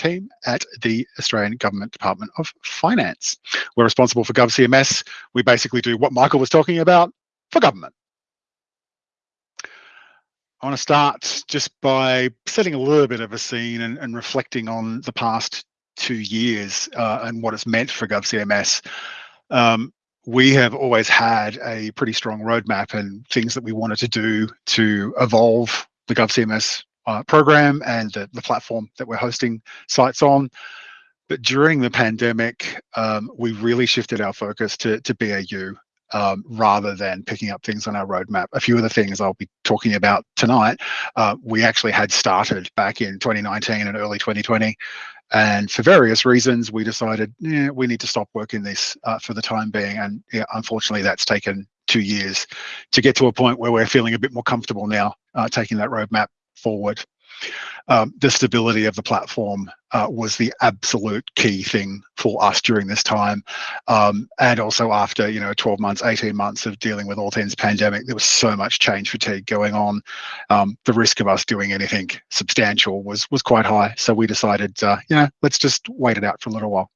team at the Australian Government Department of Finance. We're responsible for GovCMS. We basically do what Michael was talking about for government. I want to start just by setting a little bit of a scene and, and reflecting on the past two years uh, and what it's meant for GovCMS. Um, we have always had a pretty strong roadmap and things that we wanted to do to evolve the GovCMS uh, program and the, the, platform that we're hosting sites on. But during the pandemic, um, we really shifted our focus to, to BAU um, rather than picking up things on our roadmap. A few of the things I'll be talking about tonight, uh, we actually had started back in 2019 and early 2020. And for various reasons, we decided yeah, we need to stop working this uh, for the time being. And yeah, unfortunately, that's taken two years to get to a point where we're feeling a bit more comfortable now uh, taking that roadmap forward um, the stability of the platform uh, was the absolute key thing for us during this time. Um, and also after, you know, 12 months, 18 months of dealing with all things pandemic, there was so much change fatigue going on. Um, the risk of us doing anything substantial was was quite high. So we decided, uh, you know, let's just wait it out for a little while.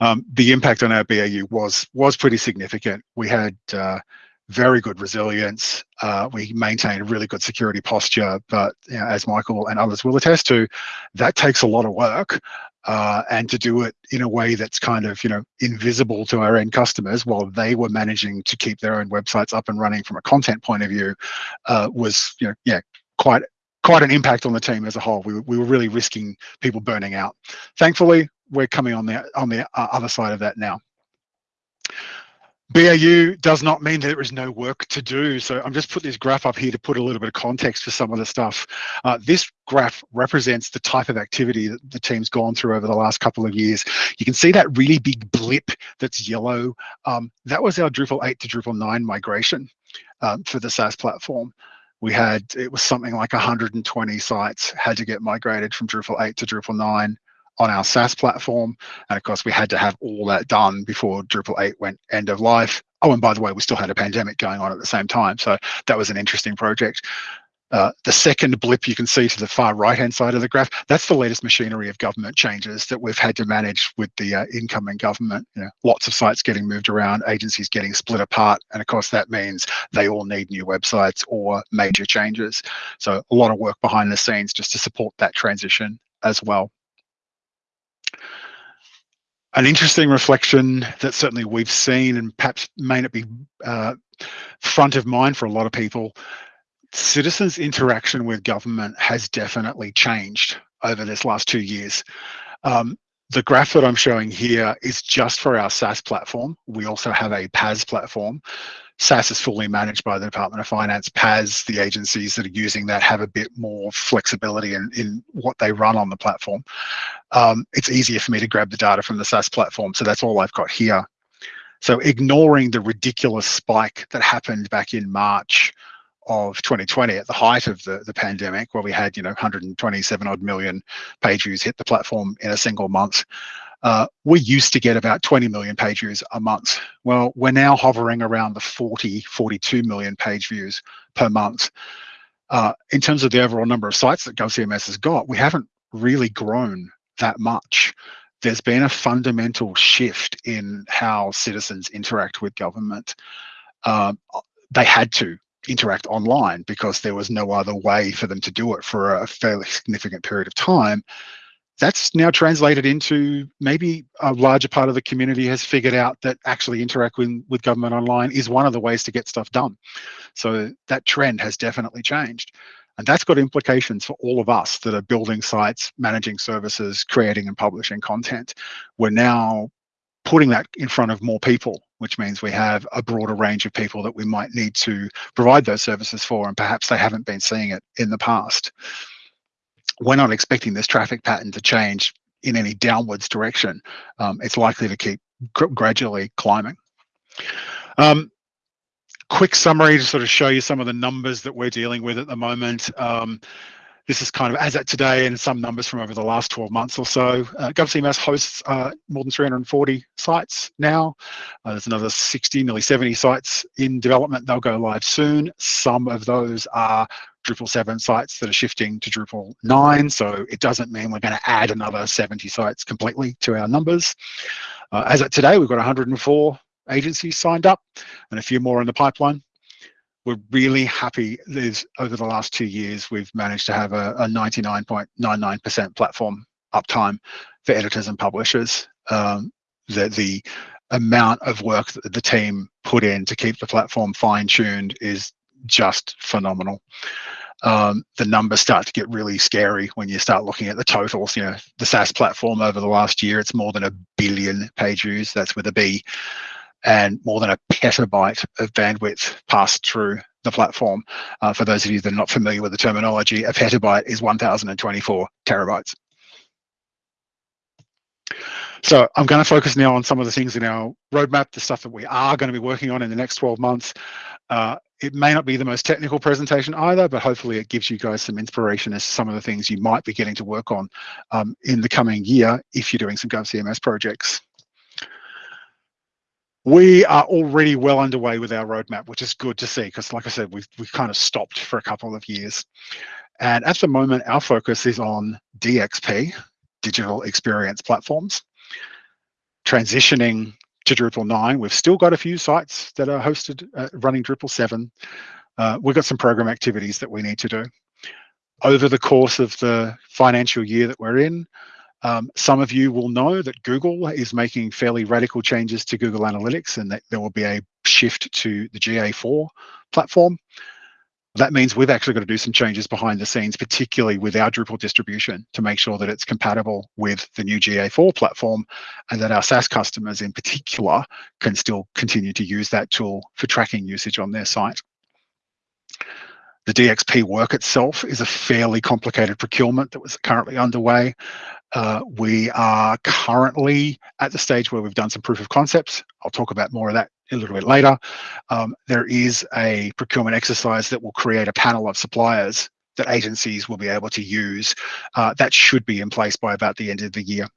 Um, the impact on our BAU was was pretty significant. We had uh, very good resilience. Uh, we maintain a really good security posture, but you know, as Michael and others will attest to, that takes a lot of work. Uh, and to do it in a way that's kind of you know invisible to our end customers while they were managing to keep their own websites up and running from a content point of view uh, was you know yeah quite quite an impact on the team as a whole. We, we were really risking people burning out. Thankfully, we're coming on the on the uh, other side of that now. BAU does not mean that there is no work to do. So I'm just put this graph up here to put a little bit of context for some of the stuff. Uh, this graph represents the type of activity that the team's gone through over the last couple of years. You can see that really big blip that's yellow. Um, that was our Drupal 8 to Drupal 9 migration um, for the SaaS platform. We had, it was something like 120 sites had to get migrated from Drupal 8 to Drupal 9 on our SaaS platform. And of course, we had to have all that done before Drupal 8 went end of life. Oh, and by the way, we still had a pandemic going on at the same time. So that was an interesting project. Uh, the second blip you can see to the far right-hand side of the graph, that's the latest machinery of government changes that we've had to manage with the uh, incoming government. You know, lots of sites getting moved around, agencies getting split apart, and of course that means they all need new websites or major changes. So a lot of work behind the scenes just to support that transition as well an interesting reflection that certainly we've seen and perhaps may not be uh, front of mind for a lot of people, citizens' interaction with government has definitely changed over this last two years. Um, the graph that I'm showing here is just for our SaaS platform. We also have a PaaS platform. SaaS is fully managed by the Department of Finance. PaaS, the agencies that are using that have a bit more flexibility in, in what they run on the platform. Um, it's easier for me to grab the data from the SaaS platform, so that's all I've got here. So ignoring the ridiculous spike that happened back in March of 2020 at the height of the, the pandemic where we had you know 127 odd million page views hit the platform in a single month uh, we used to get about 20 million page views a month. Well, we're now hovering around the 40, 42 million page views per month. Uh, in terms of the overall number of sites that GovCMS has got, we haven't really grown that much. There's been a fundamental shift in how citizens interact with government. Uh, they had to interact online because there was no other way for them to do it for a fairly significant period of time that's now translated into maybe a larger part of the community has figured out that actually interacting with government online is one of the ways to get stuff done. So that trend has definitely changed. And that's got implications for all of us that are building sites, managing services, creating and publishing content. We're now putting that in front of more people, which means we have a broader range of people that we might need to provide those services for, and perhaps they haven't been seeing it in the past we're not expecting this traffic pattern to change in any downwards direction. Um, it's likely to keep gradually climbing. Um, quick summary to sort of show you some of the numbers that we're dealing with at the moment. Um, this is kind of as at today and some numbers from over the last 12 months or so. Uh, GovCMS hosts uh, more than 340 sites now. Uh, there's another 60, nearly 70 sites in development. They'll go live soon. Some of those are Drupal 7 sites that are shifting to Drupal 9. So it doesn't mean we're going to add another 70 sites completely to our numbers. Uh, as of today, we've got 104 agencies signed up and a few more in the pipeline we're really happy over the last two years we've managed to have a 99.99% platform uptime for editors and publishers. Um, the, the amount of work that the team put in to keep the platform fine-tuned is just phenomenal. Um, the numbers start to get really scary when you start looking at the totals. You know the SaaS platform over the last year it's more than a billion page views. That's with a B and more than a petabyte of bandwidth passed through the platform. Uh, for those of you that are not familiar with the terminology, a petabyte is 1024 terabytes. So I'm going to focus now on some of the things in our roadmap, the stuff that we are going to be working on in the next 12 months. Uh, it may not be the most technical presentation either, but hopefully it gives you guys some inspiration as to some of the things you might be getting to work on um, in the coming year if you're doing some GovCMS projects. We are already well underway with our roadmap, which is good to see because, like I said, we've, we've kind of stopped for a couple of years. And at the moment, our focus is on DXP, digital experience platforms. Transitioning to Drupal 9, we've still got a few sites that are hosted uh, running Drupal 7. Uh, we've got some program activities that we need to do. Over the course of the financial year that we're in, um, some of you will know that Google is making fairly radical changes to Google Analytics and that there will be a shift to the GA4 platform. That means we've actually got to do some changes behind the scenes, particularly with our Drupal distribution to make sure that it's compatible with the new GA4 platform and that our SaaS customers in particular can still continue to use that tool for tracking usage on their site. The DXP work itself is a fairly complicated procurement that was currently underway. Uh, we are currently at the stage where we've done some proof of concepts. I'll talk about more of that a little bit later. Um, there is a procurement exercise that will create a panel of suppliers that agencies will be able to use. Uh, that should be in place by about the end of the year.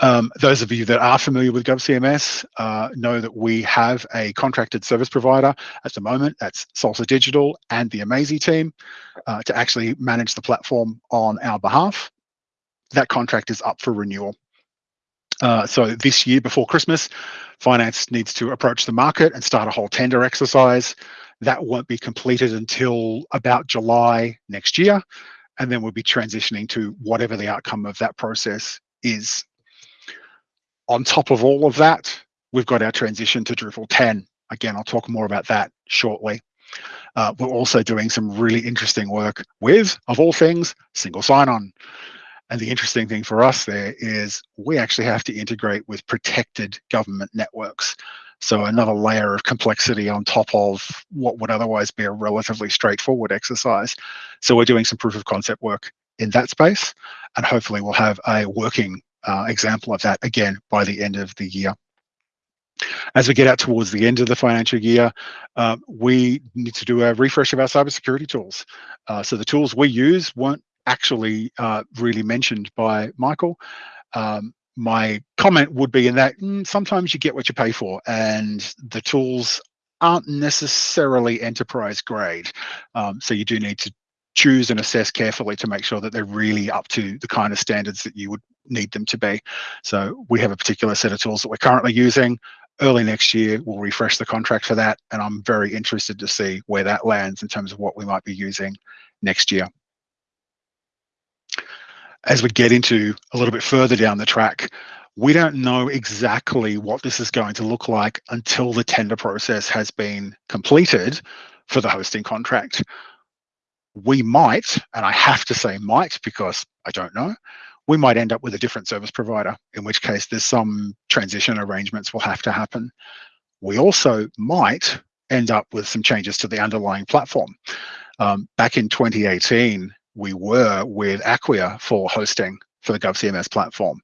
Um, those of you that are familiar with GovCMS uh, know that we have a contracted service provider at the moment, that's Salsa Digital and the Amazee team, uh, to actually manage the platform on our behalf. That contract is up for renewal. Uh, so this year before Christmas, finance needs to approach the market and start a whole tender exercise. That won't be completed until about July next year. And then we'll be transitioning to whatever the outcome of that process is. On top of all of that, we've got our transition to Drupal 10. Again, I'll talk more about that shortly. Uh, we're also doing some really interesting work with, of all things, single sign-on. And the interesting thing for us there is we actually have to integrate with protected government networks. So another layer of complexity on top of what would otherwise be a relatively straightforward exercise. So we're doing some proof of concept work in that space, and hopefully we'll have a working uh, example of that again by the end of the year. As we get out towards the end of the financial year, uh, we need to do a refresh of our cybersecurity tools. Uh, so the tools we use weren't actually uh, really mentioned by Michael. Um, my comment would be in that mm, sometimes you get what you pay for and the tools aren't necessarily enterprise grade. Um, so you do need to choose and assess carefully to make sure that they're really up to the kind of standards that you would need them to be. So we have a particular set of tools that we're currently using. Early next year, we'll refresh the contract for that. And I'm very interested to see where that lands in terms of what we might be using next year. As we get into a little bit further down the track, we don't know exactly what this is going to look like until the tender process has been completed for the hosting contract we might, and I have to say might because I don't know, we might end up with a different service provider, in which case there's some transition arrangements will have to happen. We also might end up with some changes to the underlying platform. Um, back in 2018, we were with Acquia for hosting for the GovCMS platform.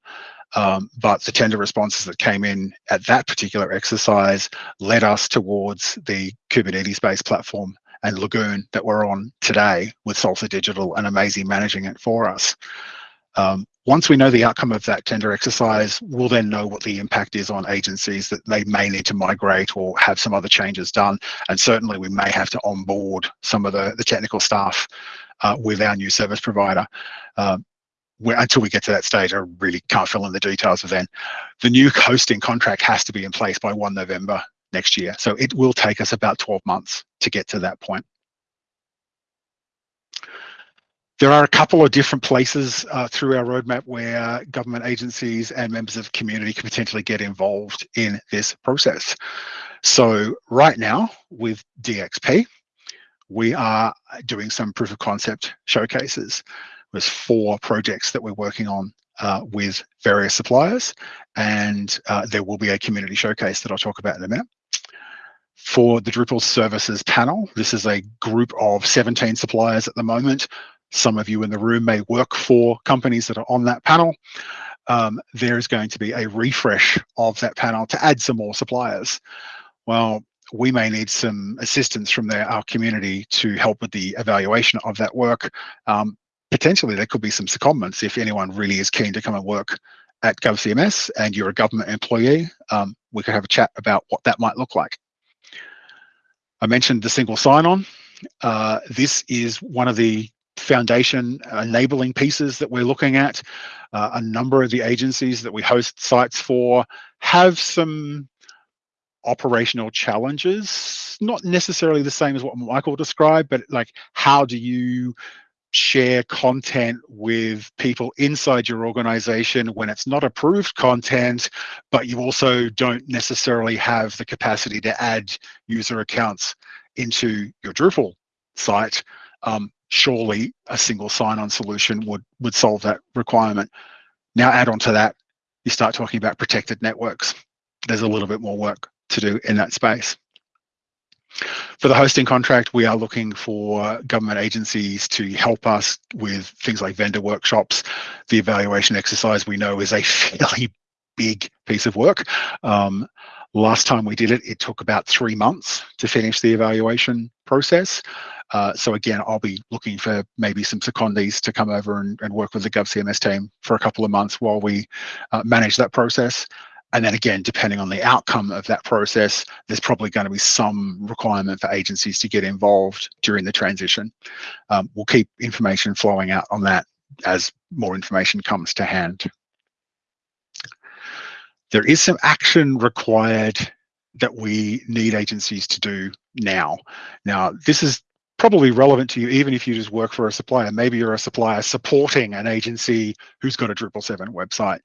Um, but the tender responses that came in at that particular exercise led us towards the Kubernetes-based platform and Lagoon that we're on today with Salsa Digital and Amazee managing it for us. Um, once we know the outcome of that tender exercise, we'll then know what the impact is on agencies that they may need to migrate or have some other changes done. And certainly we may have to onboard some of the, the technical staff uh, with our new service provider. Uh, until we get to that stage, I really can't fill in the details of then. The new hosting contract has to be in place by 1 November next year. So it will take us about 12 months to get to that point. There are a couple of different places uh, through our roadmap where government agencies and members of the community can potentially get involved in this process. So right now with DXP, we are doing some proof of concept showcases. There's four projects that we're working on uh, with various suppliers, and uh, there will be a community showcase that I'll talk about in a minute. For the Drupal services panel, this is a group of 17 suppliers at the moment. Some of you in the room may work for companies that are on that panel. Um, there is going to be a refresh of that panel to add some more suppliers. Well, we may need some assistance from our community to help with the evaluation of that work. Um, potentially there could be some secondments if anyone really is keen to come and work at GovCMS and you're a government employee, um, we could have a chat about what that might look like. I mentioned the single sign-on. Uh, this is one of the foundation enabling pieces that we're looking at. Uh, a number of the agencies that we host sites for have some operational challenges, not necessarily the same as what Michael described, but like how do you share content with people inside your organization when it's not approved content, but you also don't necessarily have the capacity to add user accounts into your Drupal site, um, surely a single sign-on solution would, would solve that requirement. Now add on to that, you start talking about protected networks. There's a little bit more work to do in that space. For the hosting contract, we are looking for government agencies to help us with things like vendor workshops. The evaluation exercise we know is a fairly big piece of work. Um, last time we did it, it took about three months to finish the evaluation process. Uh, so again, I'll be looking for maybe some secondees to come over and, and, work with the GovCMS team for a couple of months while we uh, manage that process. And then again, depending on the outcome of that process, there's probably going to be some requirement for agencies to get involved during the transition. Um, we'll keep information flowing out on that as more information comes to hand. There is some action required that we need agencies to do now. Now, this is probably relevant to you even if you just work for a supplier. Maybe you're a supplier supporting an agency who's got a Drupal 7 website.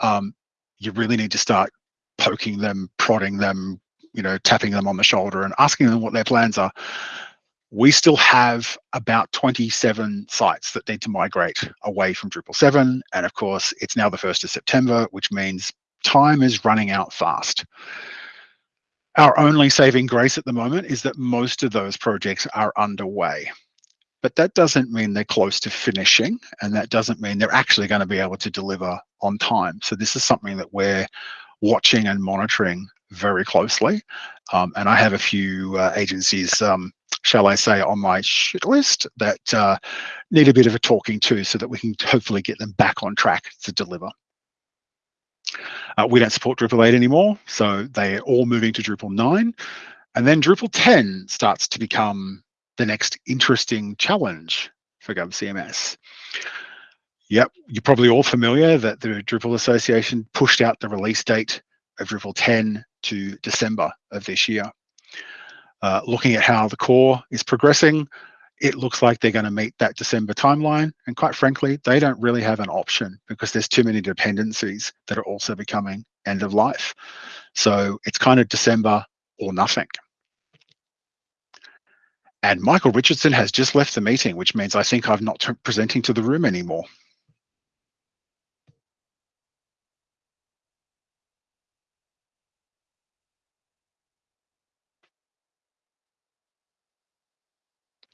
Um, you really need to start poking them, prodding them, you know, tapping them on the shoulder and asking them what their plans are. We still have about 27 sites that need to migrate away from Drupal 7. And of course, it's now the 1st of September, which means time is running out fast. Our only saving grace at the moment is that most of those projects are underway but that doesn't mean they're close to finishing and that doesn't mean they're actually going to be able to deliver on time. So this is something that we're watching and monitoring very closely. Um, and I have a few uh, agencies, um, shall I say, on my shit list that uh, need a bit of a talking to so that we can hopefully get them back on track to deliver. Uh, we don't support Drupal 8 anymore, so they're all moving to Drupal 9. And then Drupal 10 starts to become the next interesting challenge for GovCMS. Yep, you're probably all familiar that the Drupal Association pushed out the release date of Drupal 10 to December of this year. Uh, looking at how the core is progressing, it looks like they're going to meet that December timeline. And quite frankly, they don't really have an option because there's too many dependencies that are also becoming end of life. So it's kind of December or nothing. And Michael Richardson has just left the meeting, which means I think I'm not presenting to the room anymore.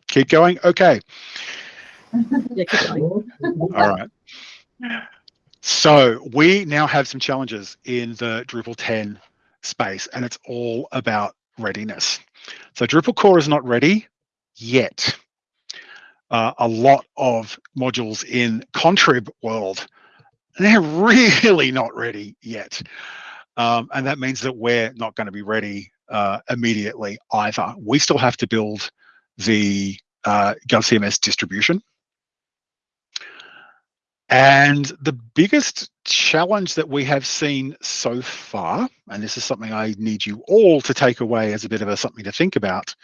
Keep going? Okay. yeah, keep going. All right. So we now have some challenges in the Drupal 10 space, and it's all about readiness. So Drupal core is not ready yet. Uh, a lot of modules in Contrib world, they're really not ready yet. Um, and that means that we're not going to be ready uh, immediately either. We still have to build the uh, GovCMS distribution. And the biggest challenge that we have seen so far, and this is something I need you all to take away as a bit of a something to think about,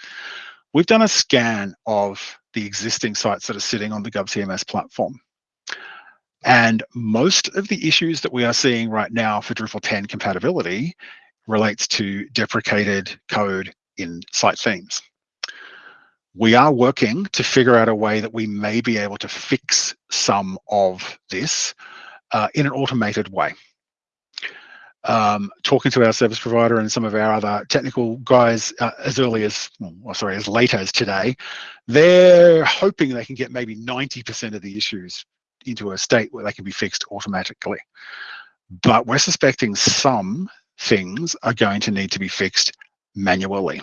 we've done a scan of the existing sites that are sitting on the GovCMS platform. And most of the issues that we are seeing right now for Drupal 10 compatibility relates to deprecated code in site themes. We are working to figure out a way that we may be able to fix some of this uh, in an automated way. Um, talking to our service provider and some of our other technical guys uh, as early as, well, sorry, as late as today, they're hoping they can get maybe 90% of the issues into a state where they can be fixed automatically. But we're suspecting some things are going to need to be fixed manually.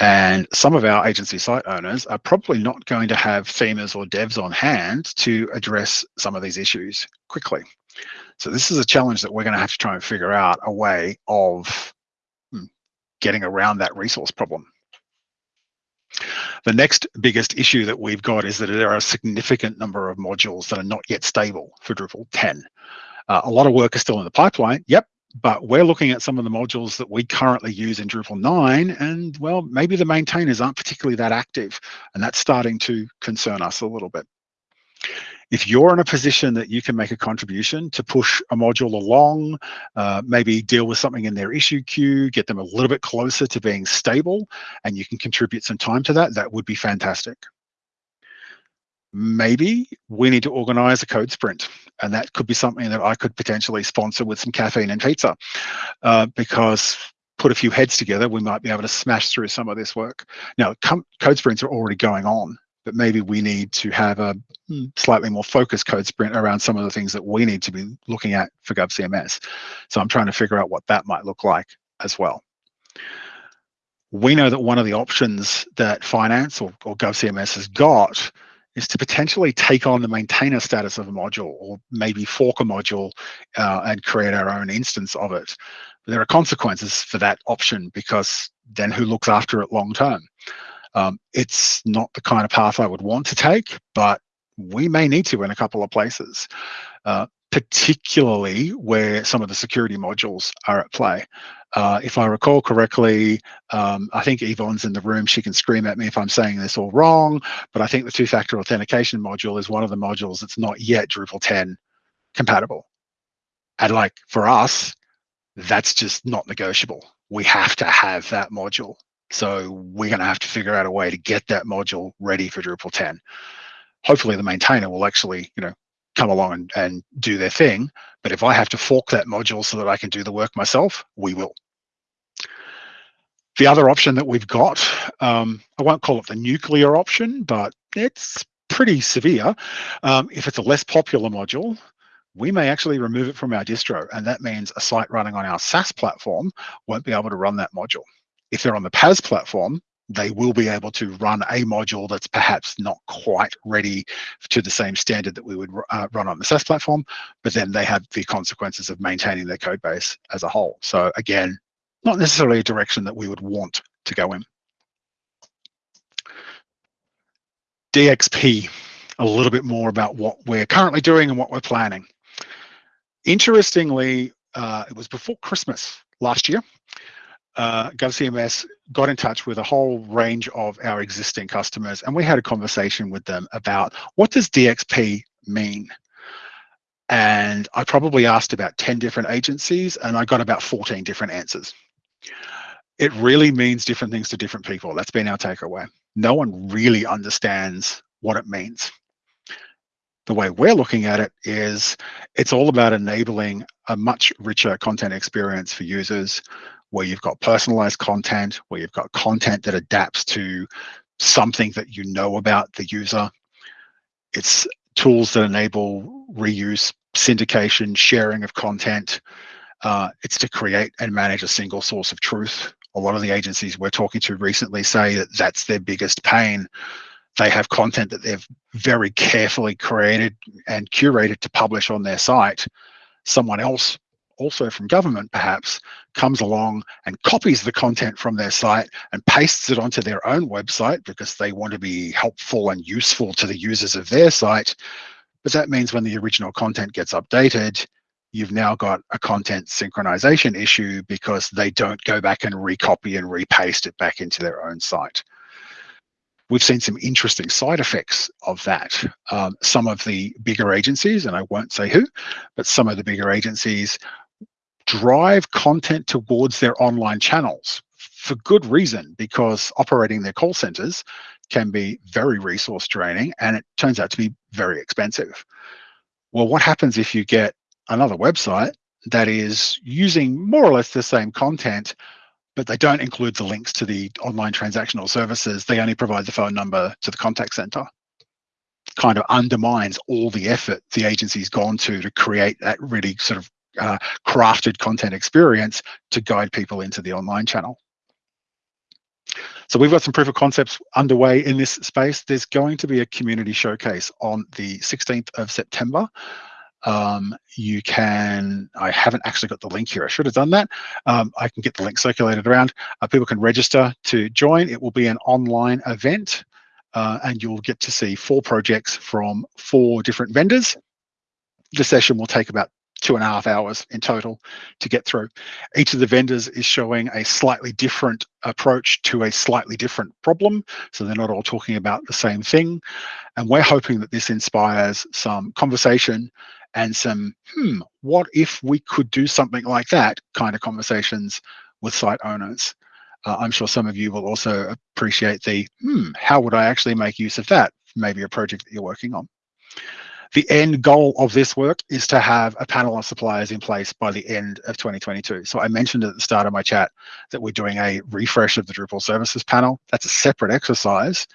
And some of our agency site owners are probably not going to have themers or devs on hand to address some of these issues quickly. So this is a challenge that we're going to have to try and figure out a way of hmm, getting around that resource problem. The next biggest issue that we've got is that there are a significant number of modules that are not yet stable for Drupal 10. Uh, a lot of work is still in the pipeline. Yep, but we're looking at some of the modules that we currently use in Drupal 9 and well maybe the maintainers aren't particularly that active and that's starting to concern us a little bit. If you're in a position that you can make a contribution to push a module along, uh, maybe deal with something in their issue queue, get them a little bit closer to being stable, and you can contribute some time to that, that would be fantastic. Maybe we need to organize a code sprint and that could be something that i could potentially sponsor with some caffeine and pizza. Uh, because put a few heads together we might be able to smash through some of this work. Now code sprints are already going on but maybe we need to have a hmm, slightly more focused code sprint around some of the things that we need to be looking at for GovCMS. So I'm trying to figure out what that might look like as well. We know that one of the options that finance or, or GovCMS has got is to potentially take on the maintainer status of a module or maybe fork a module uh, and create our own instance of it. But there are consequences for that option because then who looks after it long term? Um, it's not the kind of path I would want to take, but we may need to in a couple of places. Uh, particularly where some of the security modules are at play. Uh, if I recall correctly, um, I think Yvonne's in the room. She can scream at me if I'm saying this all wrong, but I think the two-factor authentication module is one of the modules that's not yet Drupal 10 compatible. And like for us, that's just not negotiable. We have to have that module. So we're going to have to figure out a way to get that module ready for Drupal 10. Hopefully the maintainer will actually, you know, come along and, and do their thing. But if I have to fork that module so that I can do the work myself, we will. The other option that we've got, um, I won't call it the nuclear option, but it's pretty severe. Um, if it's a less popular module, we may actually remove it from our distro. And that means a site running on our SaaS platform won't be able to run that module. If they're on the PaaS platform, they will be able to run a module that's perhaps not quite ready to the same standard that we would uh, run on the SaaS platform, but then they have the consequences of maintaining their code base as a whole. So again, not necessarily a direction that we would want to go in. DXP, a little bit more about what we're currently doing and what we're planning. Interestingly, uh, it was before Christmas last year, uh, GovCMS got in touch with a whole range of our existing customers and we had a conversation with them about what does DXP mean? And I probably asked about 10 different agencies and I got about 14 different answers. It really means different things to different people. That's been our takeaway. No one really understands what it means. The way we're looking at it is it's all about enabling a much richer content experience for users where you've got personalized content, where you've got content that adapts to something that you know about the user. It's tools that enable reuse, syndication, sharing of content. Uh, it's to create and manage a single source of truth A lot of the agencies we're talking to recently say that that's their biggest pain. They have content that they've very carefully created and curated to publish on their site. Someone else, also from government perhaps, comes along and copies the content from their site and pastes it onto their own website because they want to be helpful and useful to the users of their site. But that means when the original content gets updated, you've now got a content synchronization issue because they don't go back and recopy and repaste it back into their own site. We've seen some interesting side effects of that. Um, some of the bigger agencies, and I won't say who, but some of the bigger agencies drive content towards their online channels for good reason, because operating their call centers can be very resource draining and it turns out to be very expensive. Well, what happens if you get another website that is using more or less the same content, but they don't include the links to the online transactional services. They only provide the phone number to the contact center. Kind of undermines all the effort the agency's gone to to create that really sort of uh, crafted content experience to guide people into the online channel. So we've got some proof of concepts underway in this space. There's going to be a community showcase on the 16th of September um, you can, I haven't actually got the link here. I should have done that. Um, I can get the link circulated around. Uh, people can register to join. It will be an online event uh, and you'll get to see four projects from four different vendors. The session will take about two and a half hours in total to get through. Each of the vendors is showing a slightly different approach to a slightly different problem. So they're not all talking about the same thing. And we're hoping that this inspires some conversation and some, hmm, what if we could do something like that kind of conversations with site owners. Uh, I'm sure some of you will also appreciate the, hmm, how would I actually make use of that? Maybe a project that you're working on. The end goal of this work is to have a panel of suppliers in place by the end of 2022. So I mentioned at the start of my chat that we're doing a refresh of the Drupal services panel. That's a separate exercise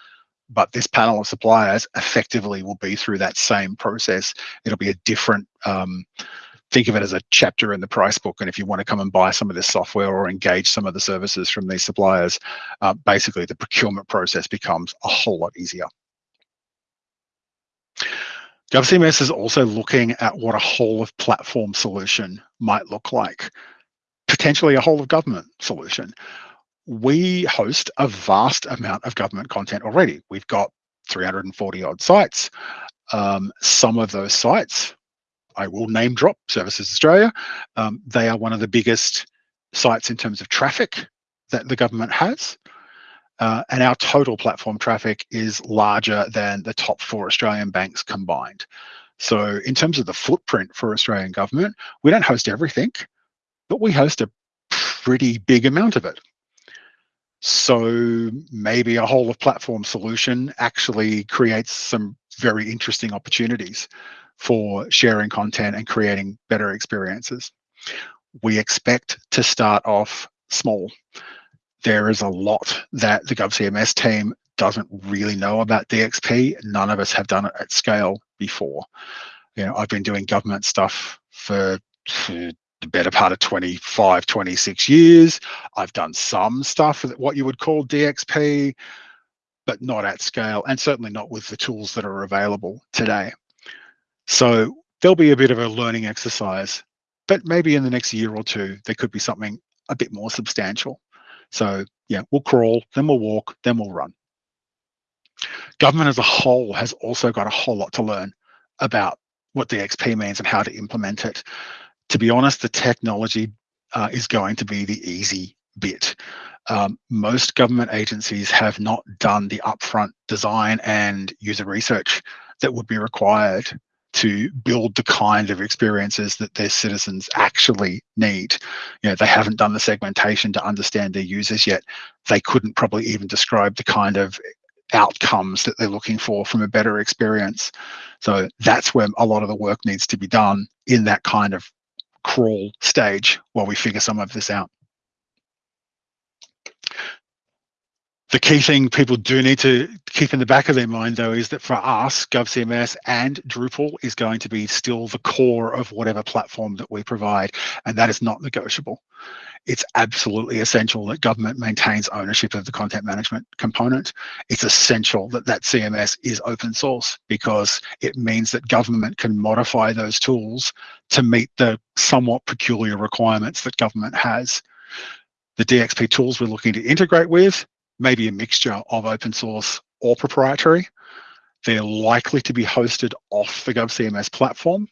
but this panel of suppliers effectively will be through that same process. It'll be a different, um, think of it as a chapter in the price book. And if you want to come and buy some of this software or engage some of the services from these suppliers, uh, basically the procurement process becomes a whole lot easier. GovCMS is also looking at what a whole of platform solution might look like, potentially a whole of government solution we host a vast amount of government content already. We've got 340 odd sites. Um, some of those sites, I will name drop Services Australia. Um, they are one of the biggest sites in terms of traffic that the government has. Uh, and our total platform traffic is larger than the top four Australian banks combined. So in terms of the footprint for Australian government, we don't host everything, but we host a pretty big amount of it. So maybe a whole of platform solution actually creates some very interesting opportunities for sharing content and creating better experiences. We expect to start off small. There is a lot that the GovCMS team doesn't really know about DXP. None of us have done it at scale before. You know, I've been doing government stuff for the better part of 25, 26 years. I've done some stuff with what you would call DXP, but not at scale and certainly not with the tools that are available today. So there'll be a bit of a learning exercise, but maybe in the next year or two, there could be something a bit more substantial. So yeah, we'll crawl, then we'll walk, then we'll run. Government as a whole has also got a whole lot to learn about what DXP means and how to implement it to be honest, the technology uh, is going to be the easy bit. Um, most government agencies have not done the upfront design and user research that would be required to build the kind of experiences that their citizens actually need. You know, they haven't done the segmentation to understand their users yet. They couldn't probably even describe the kind of outcomes that they're looking for from a better experience. So that's where a lot of the work needs to be done in that kind of crawl stage while we figure some of this out. The key thing people do need to keep in the back of their mind, though, is that for us, GovCMS and Drupal is going to be still the core of whatever platform that we provide, and that is not negotiable. It's absolutely essential that government maintains ownership of the content management component. It's essential that that CMS is open source because it means that government can modify those tools to meet the somewhat peculiar requirements that government has. The DXP tools we're looking to integrate with maybe a mixture of open source or proprietary. They're likely to be hosted off the GovCMS platform.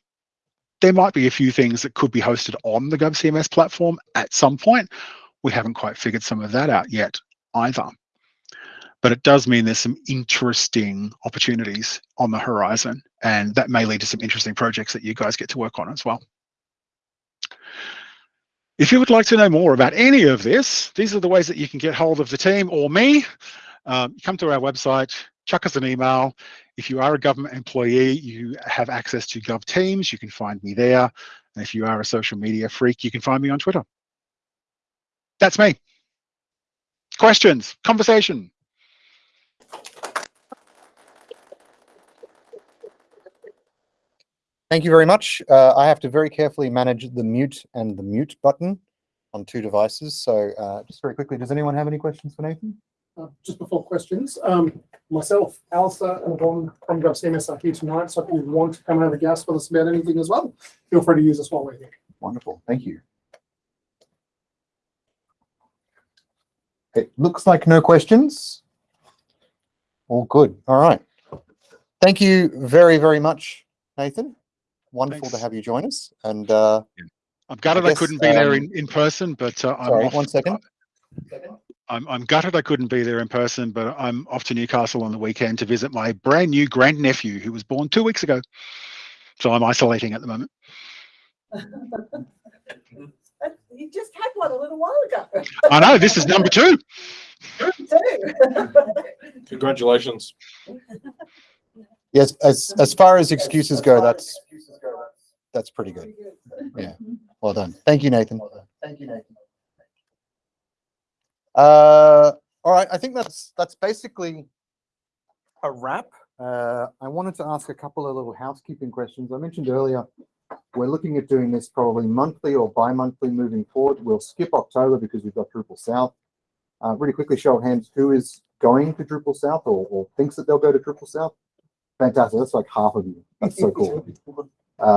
There might be a few things that could be hosted on the GovCMS platform at some point. We haven't quite figured some of that out yet either. But it does mean there's some interesting opportunities on the horizon, and that may lead to some interesting projects that you guys get to work on as well. If you would like to know more about any of this, these are the ways that you can get hold of the team or me. Um, come to our website, chuck us an email. If you are a government employee, you have access to Gov Teams. You can find me there. And if you are a social media freak, you can find me on Twitter. That's me. Questions, conversation. Thank you very much. Uh, I have to very carefully manage the mute and the mute button on two devices. So uh, just very quickly, does anyone have any questions for Nathan? Uh, just before questions, um, myself, Alistair, and Don from GovCMS are here tonight. So if you want to come and have a gas with us about anything as well, feel free to use us while we're here. Wonderful. Thank you. It looks like no questions. All good. All right. Thank you very, very much, Nathan. Wonderful to have you join us. And uh, I'm gutted I, guess, couldn't be there um, in, in person, but uh, I'm sorry, off- one second. I'm, I'm gutted I couldn't be there in person, but I'm off to Newcastle on the weekend to visit my brand new grandnephew who was born two weeks ago. So I'm isolating at the moment. You just had one a little while ago. I know this is number two. Congratulations. Yes, as as far as excuses go, that's that's pretty good. Yeah. Well done. Thank you, Nathan. Thank you, Nathan. Uh, all right. I think that's that's basically a wrap. Uh, I wanted to ask a couple of little housekeeping questions. I mentioned earlier we're looking at doing this probably monthly or bi-monthly moving forward. We'll skip October because we've got Drupal South. Uh, really quickly, show of hands, who is going to Drupal South or, or thinks that they'll go to Drupal South? Fantastic. That's like half of you. That's so cool. Um,